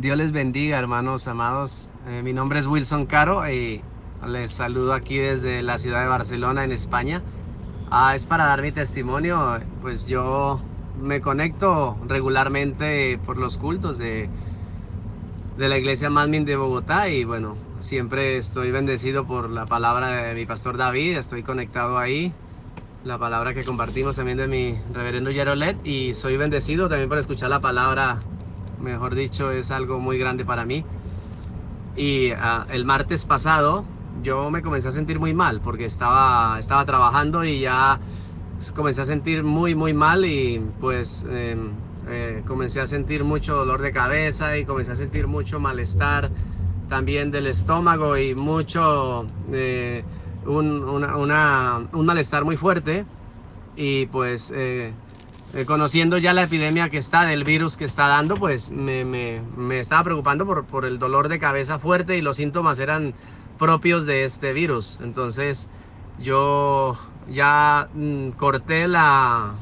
Dios les bendiga, hermanos amados. Eh, mi nombre es Wilson Caro y les saludo aquí desde la ciudad de Barcelona, en España. Ah, es para dar mi testimonio, pues yo me conecto regularmente por los cultos de, de la iglesia Madmin de Bogotá y bueno, siempre estoy bendecido por la palabra de mi pastor David, estoy conectado ahí, la palabra que compartimos también de mi reverendo Yerolet y soy bendecido también por escuchar la palabra mejor dicho, es algo muy grande para mí. Y ah, el martes pasado yo me comencé a sentir muy mal porque estaba, estaba trabajando y ya comencé a sentir muy, muy mal y pues em, eh, comencé a sentir mucho dolor de cabeza y comencé a sentir mucho malestar también del estómago y mucho, eh, un, un malestar muy fuerte y pues eh, conociendo ya la epidemia que está, del virus que está dando, pues me, me, me estaba preocupando por, por, el dolor de cabeza fuerte y los síntomas eran propios de este virus. Entonces yo ya mm, corté la,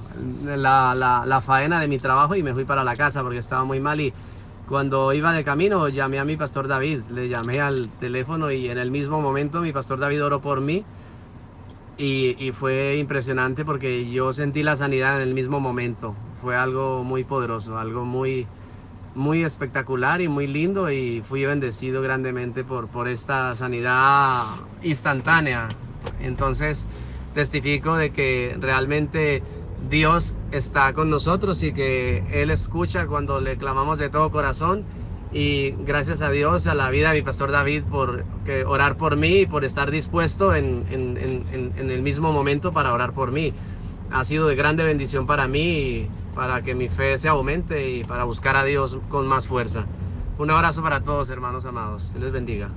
la, la, la, faena de mi trabajo y me fui para la casa porque estaba muy mal y cuando iba de camino llamé a mi pastor David, le llamé al teléfono y en el mismo momento mi pastor David oró por mí y, fue impresionante porque yo sentí la sanidad en el mismo momento. Fue algo muy poderoso, algo muy, muy espectacular y muy lindo y fui bendecido grandemente por, por esta sanidad instantánea. Entonces testifico de que realmente Dios está con nosotros y que Él escucha cuando le clamamos de todo corazón y gracias a Dios, a la vida de mi pastor David por que orar por mí y por estar dispuesto en, el mismo momento para orar por mí. Ha sido de grande bendición para mí, para que mi fe se aumente y para buscar a Dios con más fuerza. Un abrazo para todos, hermanos amados. Se les bendiga.